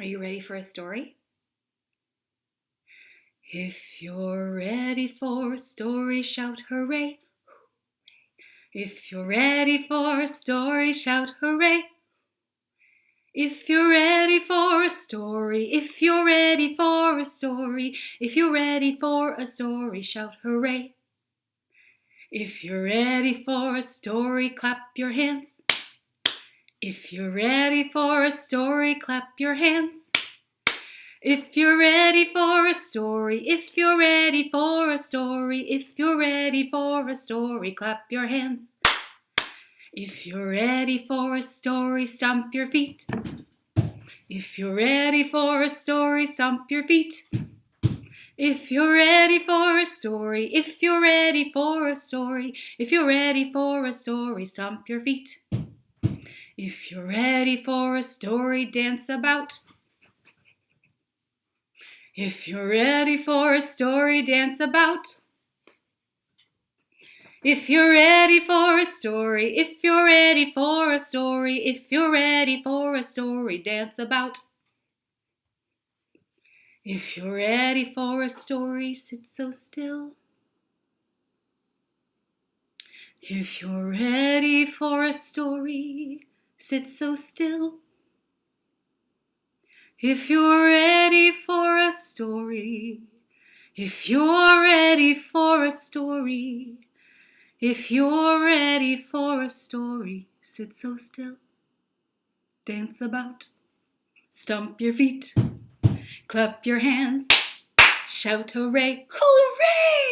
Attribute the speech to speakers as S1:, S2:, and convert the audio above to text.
S1: Are you ready for a story? If you're ready for a story, shout hooray. If you're ready for a story, shout hooray. If you're ready for a story, if you're ready for a story, if you're ready for a story, shout hooray. If you're ready for a story, clap your hands. If you're ready for a story, clap your hands. If you're ready for a story, if you're ready for a story, if you're ready for a story, clap your hands. If you're ready for a story, stomp your feet. If you're ready for a story, stomp your feet. If you're ready for a story, if you're ready for a story, if you're ready for a story, stomp your feet. If you're ready for a story, dance about. If you're ready for a story, dance about. If you're ready for a story, if you're ready for a story, if you're ready for a story, dance about. If you're ready for a story, sit so still. If you're ready for a story, sit so still. If you're ready for a story, if you're ready for a story, if you're ready for a story, sit so still. Dance about, stomp your feet, clap your hands, shout hooray, hooray!